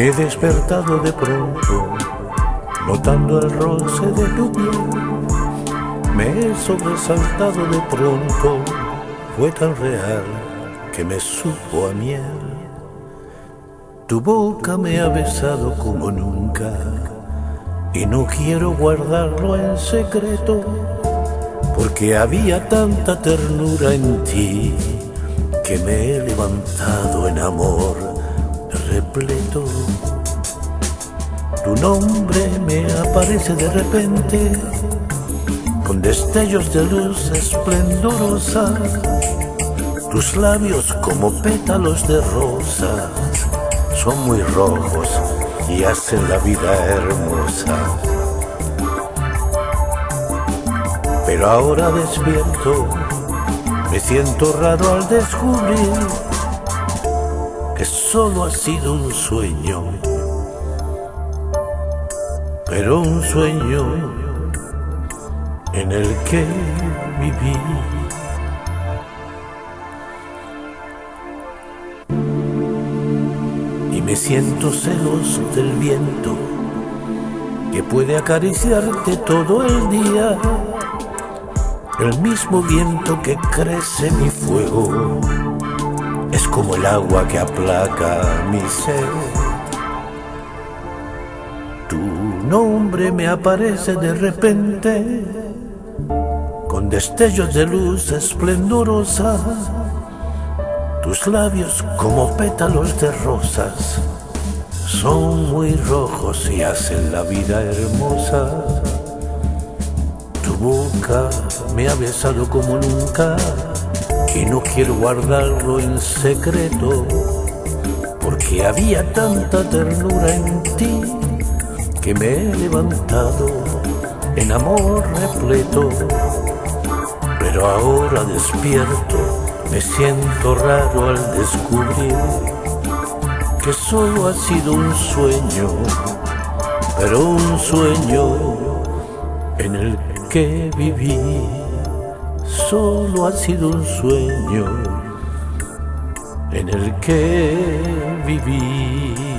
He despertado de pronto, notando el roce de tu piel. Me he sobresaltado de pronto, fue tan real que me supo a miel. Tu boca me ha besado como nunca y no quiero guardarlo en secreto porque había tanta ternura en ti que me he levantado en amor repleto. Tu nombre me aparece de repente con destellos de luz esplendorosa, tus labios como pétalos de rosa son muy rojos y hacen la vida hermosa. Pero ahora despierto, me siento raro al descubrir que solo ha sido un sueño, pero un sueño en el que viví. Y me siento celoso del viento que puede acariciarte todo el día. El mismo viento que crece mi fuego como el agua que aplaca mi sed. Tu nombre me aparece de repente con destellos de luz esplendorosa tus labios como pétalos de rosas son muy rojos y hacen la vida hermosa. Tu boca me ha besado como nunca y no quiero guardarlo en secreto porque había tanta ternura en ti que me he levantado en amor repleto. Pero ahora despierto me siento raro al descubrir que solo ha sido un sueño, pero un sueño en el que viví. Solo ha sido un sueño en el que viví.